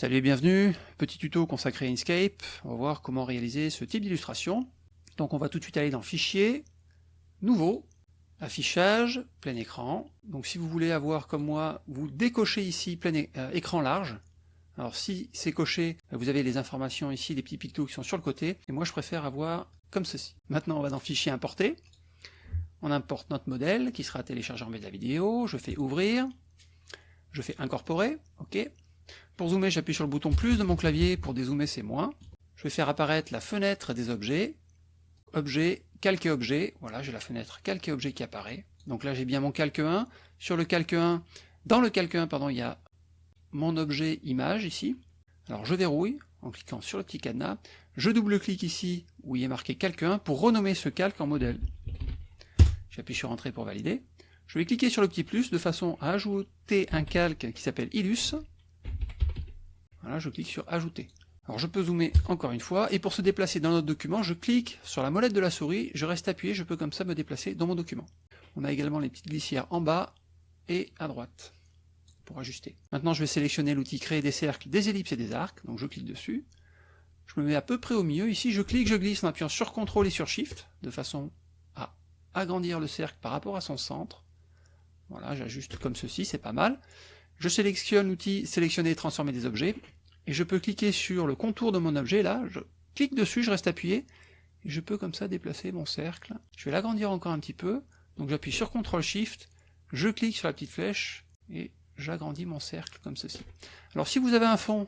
Salut et bienvenue, petit tuto consacré à Inkscape, on va voir comment réaliser ce type d'illustration. Donc on va tout de suite aller dans Fichier, Nouveau, Affichage, plein écran. Donc si vous voulez avoir comme moi, vous décochez ici plein euh, écran large. Alors si c'est coché, vous avez les informations ici, les petits pictos qui sont sur le côté, et moi je préfère avoir comme ceci. Maintenant on va dans Fichier, Importer, on importe notre modèle qui sera téléchargé en bas de la vidéo, je fais Ouvrir, je fais Incorporer, ok pour zoomer, j'appuie sur le bouton plus de mon clavier, pour dézoomer c'est moins. Je vais faire apparaître la fenêtre des objets, objet, calquer objet, voilà j'ai la fenêtre calquer objet qui apparaît. Donc là j'ai bien mon calque 1, sur le calque 1, dans le calque 1 pardon, il y a mon objet image ici. Alors je verrouille en cliquant sur le petit cadenas, je double-clique ici où il est marqué calque 1 pour renommer ce calque en modèle. J'appuie sur entrée pour valider. Je vais cliquer sur le petit plus de façon à ajouter un calque qui s'appelle Illus, je clique sur ajouter. Alors je peux zoomer encore une fois, et pour se déplacer dans notre document, je clique sur la molette de la souris, je reste appuyé, je peux comme ça me déplacer dans mon document. On a également les petites glissières en bas et à droite pour ajuster. Maintenant je vais sélectionner l'outil créer des cercles, des ellipses et des arcs, donc je clique dessus. Je me mets à peu près au milieu, ici je clique, je glisse en appuyant sur CTRL et sur SHIFT, de façon à agrandir le cercle par rapport à son centre. Voilà, j'ajuste comme ceci, c'est pas mal. Je sélectionne l'outil sélectionner et transformer des objets, et je peux cliquer sur le contour de mon objet, là, je clique dessus, je reste appuyé, et je peux comme ça déplacer mon cercle. Je vais l'agrandir encore un petit peu, donc j'appuie sur CTRL SHIFT, je clique sur la petite flèche, et j'agrandis mon cercle comme ceci. Alors si vous avez un fond,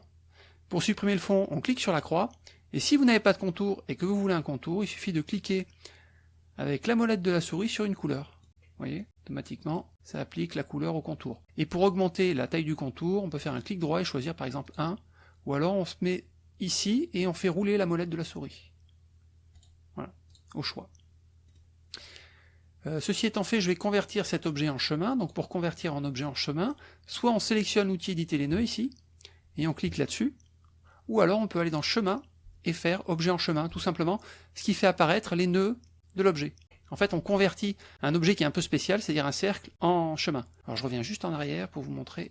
pour supprimer le fond, on clique sur la croix, et si vous n'avez pas de contour et que vous voulez un contour, il suffit de cliquer avec la molette de la souris sur une couleur. Vous voyez Automatiquement, ça applique la couleur au contour. Et pour augmenter la taille du contour, on peut faire un clic droit et choisir par exemple 1, ou alors on se met ici et on fait rouler la molette de la souris. Voilà, au choix. Euh, ceci étant fait, je vais convertir cet objet en chemin. Donc pour convertir en objet en chemin, soit on sélectionne l'outil éditer les nœuds ici, et on clique là-dessus, ou alors on peut aller dans chemin et faire objet en chemin, tout simplement, ce qui fait apparaître les nœuds de l'objet. En fait, on convertit un objet qui est un peu spécial, c'est-à-dire un cercle, en chemin. Alors je reviens juste en arrière pour vous montrer.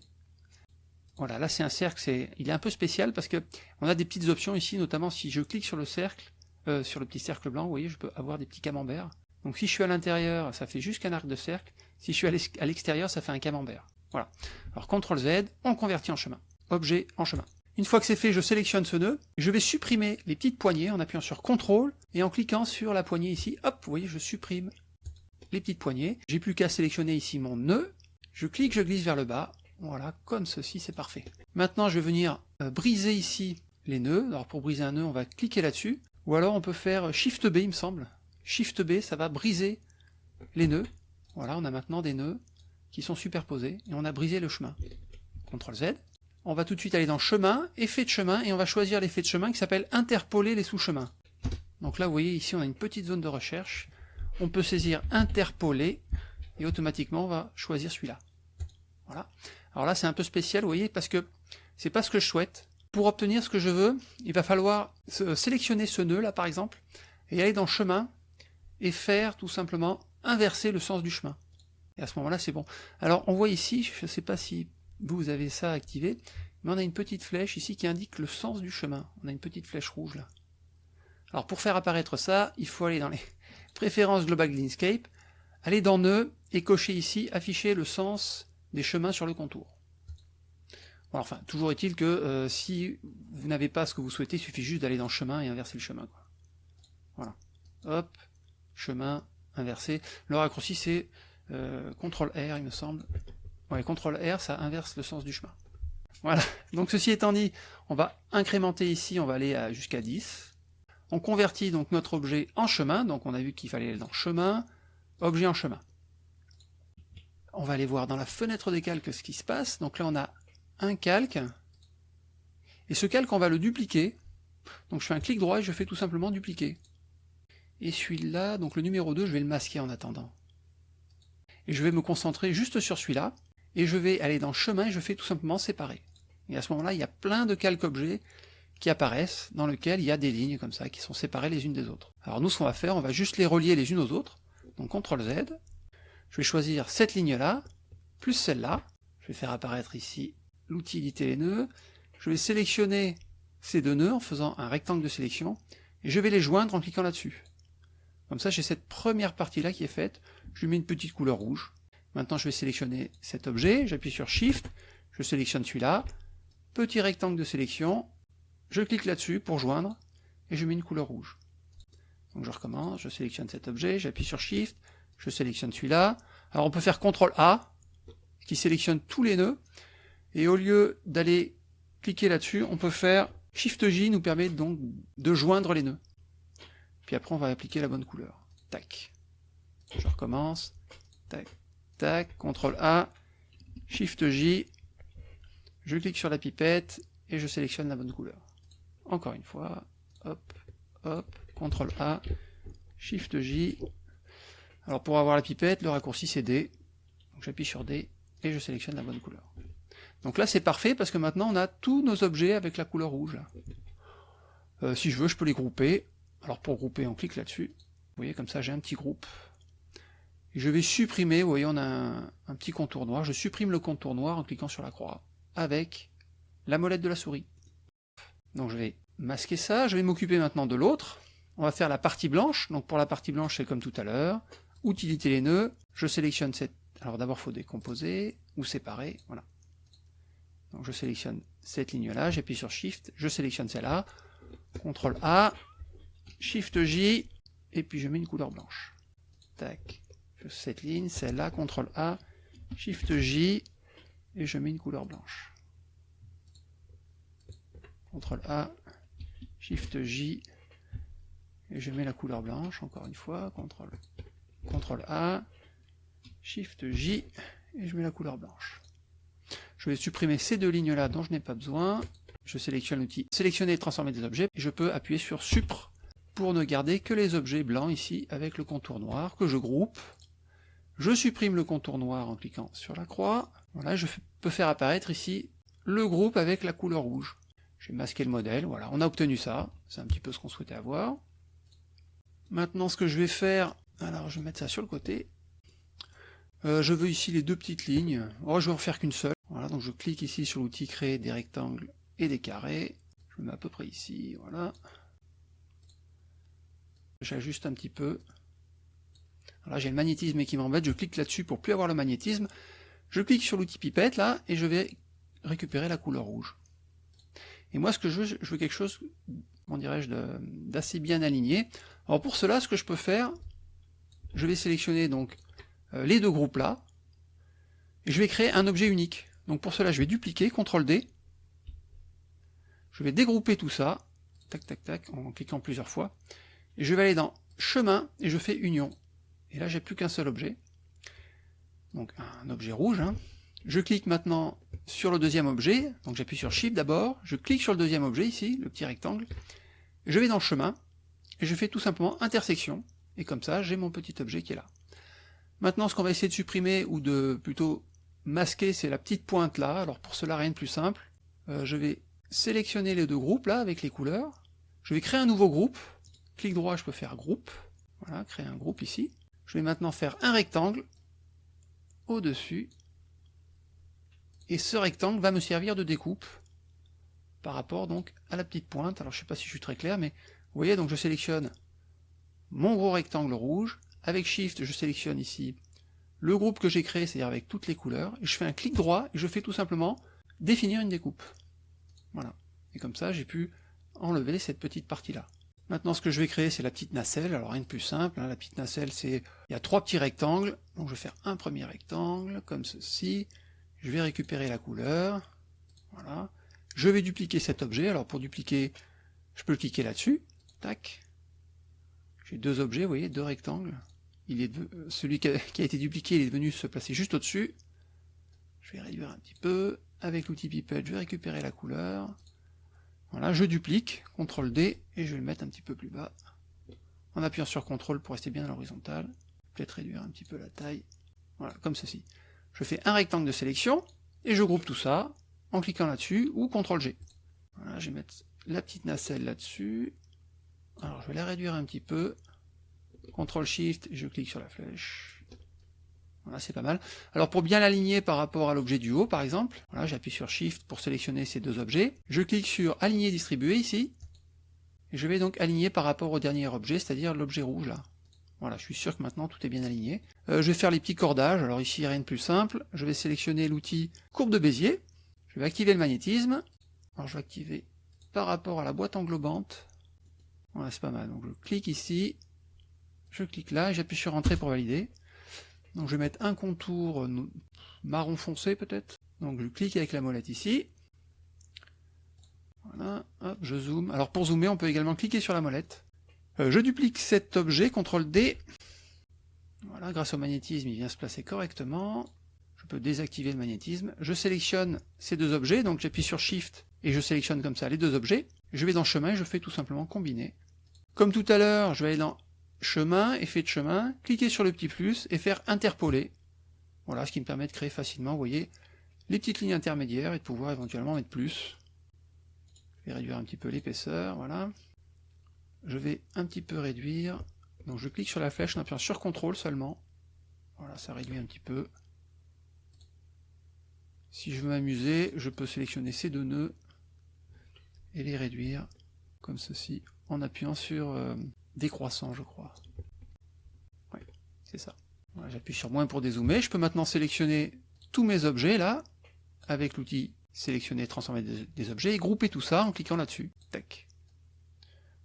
Voilà, là c'est un cercle, c'est, il est un peu spécial parce que on a des petites options ici, notamment si je clique sur le cercle, euh, sur le petit cercle blanc, vous voyez, je peux avoir des petits camemberts. Donc si je suis à l'intérieur, ça fait juste qu'un arc de cercle. Si je suis à l'extérieur, ça fait un camembert. Voilà. Alors CTRL Z, on convertit en chemin. Objet en chemin. Une fois que c'est fait, je sélectionne ce nœud, je vais supprimer les petites poignées en appuyant sur CTRL et en cliquant sur la poignée ici, hop, vous voyez, je supprime les petites poignées. J'ai plus qu'à sélectionner ici mon nœud, je clique, je glisse vers le bas, voilà, comme ceci, c'est parfait. Maintenant, je vais venir euh, briser ici les nœuds. Alors pour briser un nœud, on va cliquer là-dessus, ou alors on peut faire Shift B, il me semble. Shift B, ça va briser les nœuds. Voilà, on a maintenant des nœuds qui sont superposés, et on a brisé le chemin. CTRL Z, on va tout de suite aller dans chemin, effet de chemin, et on va choisir l'effet de chemin qui s'appelle interpoler les sous-chemins. Donc là, vous voyez, ici, on a une petite zone de recherche. On peut saisir interpoler, et automatiquement, on va choisir celui-là. Voilà. Alors là, c'est un peu spécial, vous voyez, parce que c'est pas ce que je souhaite. Pour obtenir ce que je veux, il va falloir sélectionner ce nœud, là, par exemple, et aller dans chemin, et faire, tout simplement, inverser le sens du chemin. Et à ce moment-là, c'est bon. Alors, on voit ici, je ne sais pas si vous avez ça activé, mais on a une petite flèche ici qui indique le sens du chemin. On a une petite flèche rouge là. Alors pour faire apparaître ça, il faut aller dans les préférences globales de l'Inkscape, aller dans Nœud et cocher ici afficher le sens des chemins sur le contour. Enfin, toujours est-il que euh, si vous n'avez pas ce que vous souhaitez, il suffit juste d'aller dans chemin et inverser le chemin. Voilà. Hop, chemin, inversé. Le raccourci c'est euh, CTRL R il me semble, Ouais, CTRL R, ça inverse le sens du chemin. Voilà, donc ceci étant dit, on va incrémenter ici, on va aller jusqu'à 10. On convertit donc notre objet en chemin, donc on a vu qu'il fallait aller dans chemin, objet en chemin. On va aller voir dans la fenêtre des calques ce qui se passe, donc là on a un calque, et ce calque on va le dupliquer, donc je fais un clic droit et je fais tout simplement dupliquer. Et celui-là, donc le numéro 2, je vais le masquer en attendant. Et je vais me concentrer juste sur celui-là, et je vais aller dans chemin et je fais tout simplement séparer. Et à ce moment-là, il y a plein de calques objets qui apparaissent, dans lesquels il y a des lignes comme ça, qui sont séparées les unes des autres. Alors nous, ce qu'on va faire, on va juste les relier les unes aux autres, donc CTRL Z, je vais choisir cette ligne-là, plus celle-là, je vais faire apparaître ici l'outil éditer les nœuds, je vais sélectionner ces deux nœuds en faisant un rectangle de sélection, et je vais les joindre en cliquant là-dessus. Comme ça, j'ai cette première partie-là qui est faite, je lui mets une petite couleur rouge. Maintenant, je vais sélectionner cet objet, j'appuie sur Shift, je sélectionne celui-là, petit rectangle de sélection, je clique là-dessus pour joindre, et je mets une couleur rouge. Donc je recommence, je sélectionne cet objet, j'appuie sur Shift, je sélectionne celui-là. Alors on peut faire CTRL A, qui sélectionne tous les nœuds, et au lieu d'aller cliquer là-dessus, on peut faire Shift J nous permet donc de joindre les nœuds. Puis après on va appliquer la bonne couleur. Tac. Je recommence. Tac, tac, CTRL A, Shift J, je clique sur la pipette et je sélectionne la bonne couleur. Encore une fois, hop, hop, CTRL A, SHIFT J. Alors pour avoir la pipette, le raccourci c'est D. J'appuie sur D et je sélectionne la bonne couleur. Donc là c'est parfait parce que maintenant on a tous nos objets avec la couleur rouge. Euh, si je veux, je peux les grouper. Alors pour grouper, on clique là-dessus. Vous voyez, comme ça j'ai un petit groupe. Je vais supprimer, vous voyez, on a un petit contour noir. Je supprime le contour noir en cliquant sur la croix avec la molette de la souris. Donc je vais masquer ça, je vais m'occuper maintenant de l'autre. On va faire la partie blanche, donc pour la partie blanche c'est comme tout à l'heure. Utilité les nœuds, je sélectionne cette... Alors d'abord il faut décomposer ou séparer, voilà. Donc je sélectionne cette ligne-là, j'appuie sur Shift, je sélectionne celle-là, CTRL A, Shift J, et puis je mets une couleur blanche. Tac, cette ligne, celle-là, CTRL A, Shift J, et je mets une couleur blanche. CTRL A, Shift J, et je mets la couleur blanche, encore une fois, CTRL, CTRL A, Shift J, et je mets la couleur blanche. Je vais supprimer ces deux lignes-là dont je n'ai pas besoin. Je sélectionne l'outil sélectionner et transformer des objets, et je peux appuyer sur Supr pour ne garder que les objets blancs ici avec le contour noir que je groupe. Je supprime le contour noir en cliquant sur la croix. Voilà, je peux faire apparaître ici le groupe avec la couleur rouge. J'ai masqué le modèle, voilà, on a obtenu ça, c'est un petit peu ce qu'on souhaitait avoir. Maintenant ce que je vais faire, alors je vais mettre ça sur le côté, euh, je veux ici les deux petites lignes, oh, je vais en faire qu'une seule, voilà, donc je clique ici sur l'outil créer des rectangles et des carrés, je le mets à peu près ici, voilà. J'ajuste un petit peu, là j'ai le magnétisme qui m'embête, je clique là-dessus pour plus avoir le magnétisme, je clique sur l'outil pipette là, et je vais récupérer la couleur rouge. Et moi, ce que je veux, je veux quelque chose, comment dirais-je, d'assez bien aligné. Alors pour cela, ce que je peux faire, je vais sélectionner donc euh, les deux groupes là, et je vais créer un objet unique. Donc pour cela, je vais dupliquer, CTRL D, je vais dégrouper tout ça, tac tac tac, en cliquant plusieurs fois, et je vais aller dans chemin, et je fais union. Et là, j'ai plus qu'un seul objet, donc un objet rouge, hein. Je clique maintenant sur le deuxième objet, donc j'appuie sur Shift d'abord, je clique sur le deuxième objet ici, le petit rectangle, je vais dans chemin, et je fais tout simplement intersection, et comme ça j'ai mon petit objet qui est là. Maintenant ce qu'on va essayer de supprimer, ou de plutôt masquer, c'est la petite pointe là, alors pour cela rien de plus simple, euh, je vais sélectionner les deux groupes là avec les couleurs, je vais créer un nouveau groupe, clic droit je peux faire groupe, voilà, créer un groupe ici, je vais maintenant faire un rectangle au-dessus. Et ce rectangle va me servir de découpe par rapport donc à la petite pointe. Alors je sais pas si je suis très clair, mais vous voyez, donc je sélectionne mon gros rectangle rouge, avec Shift je sélectionne ici le groupe que j'ai créé, c'est-à-dire avec toutes les couleurs, et je fais un clic droit, et je fais tout simplement définir une découpe. Voilà. Et comme ça, j'ai pu enlever cette petite partie-là. Maintenant, ce que je vais créer, c'est la petite nacelle. Alors, rien de plus simple. Hein. La petite nacelle, c'est... Il y a trois petits rectangles. Donc, je vais faire un premier rectangle, comme ceci je vais récupérer la couleur, voilà, je vais dupliquer cet objet, alors pour dupliquer, je peux cliquer là-dessus, tac, j'ai deux objets, vous voyez, deux rectangles, il est celui qui a, été dupliqué, est venu se placer juste au-dessus, je vais réduire un petit peu, avec l'outil pipette, je vais récupérer la couleur, voilà, je duplique, CTRL D, et je vais le mettre un petit peu plus bas, en appuyant sur CTRL pour rester bien à l'horizontale, peut-être réduire un petit peu la taille, voilà, comme ceci. Je fais un rectangle de sélection, et je groupe tout ça en cliquant là-dessus, ou CTRL G. Voilà, je vais mettre la petite nacelle là-dessus. Alors je vais la réduire un petit peu. CTRL SHIFT, je clique sur la flèche. Voilà, c'est pas mal. Alors pour bien l'aligner par rapport à l'objet du haut, par exemple, voilà, j'appuie sur Shift pour sélectionner ces deux objets. Je clique sur Aligner distribuer ici. Et je vais donc aligner par rapport au dernier objet, c'est-à-dire l'objet rouge là. Voilà, je suis sûr que maintenant tout est bien aligné. Euh, je vais faire les petits cordages, alors ici rien de plus simple. Je vais sélectionner l'outil courbe de Bézier. Je vais activer le magnétisme. Alors je vais activer par rapport à la boîte englobante. Voilà, c'est pas mal. Donc je clique ici, je clique là, et j'appuie sur Entrée pour valider. Donc je vais mettre un contour euh, marron foncé peut-être. Donc je clique avec la molette ici. Voilà, hop, je zoome. Alors pour zoomer, on peut également cliquer sur la molette. Euh, je duplique cet objet, CTRL D. Voilà, grâce au magnétisme, il vient se placer correctement. Je peux désactiver le magnétisme. Je sélectionne ces deux objets, donc j'appuie sur Shift et je sélectionne comme ça les deux objets. Je vais dans chemin et je fais tout simplement combiner. Comme tout à l'heure, je vais aller dans chemin, effet de chemin, cliquer sur le petit plus et faire interpoler. Voilà, ce qui me permet de créer facilement, vous voyez, les petites lignes intermédiaires et de pouvoir éventuellement mettre plus. Je vais réduire un petit peu l'épaisseur, voilà. Je vais un petit peu réduire. Donc je clique sur la flèche en appuyant sur CTRL seulement. Voilà, ça réduit un petit peu. Si je veux m'amuser, je peux sélectionner ces deux nœuds et les réduire comme ceci en appuyant sur euh, décroissant, je crois. Oui, c'est ça. J'appuie sur moins pour dézoomer. Je peux maintenant sélectionner tous mes objets là, avec l'outil sélectionner, transformer des, objets, et grouper tout ça en cliquant là-dessus. Tac.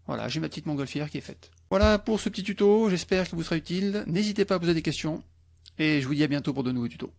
Voilà, j'ai ma petite montgolfière qui est faite. Voilà pour ce petit tuto, j'espère qu'il vous sera utile. N'hésitez pas à poser des questions, et je vous dis à bientôt pour de nouveaux tutos.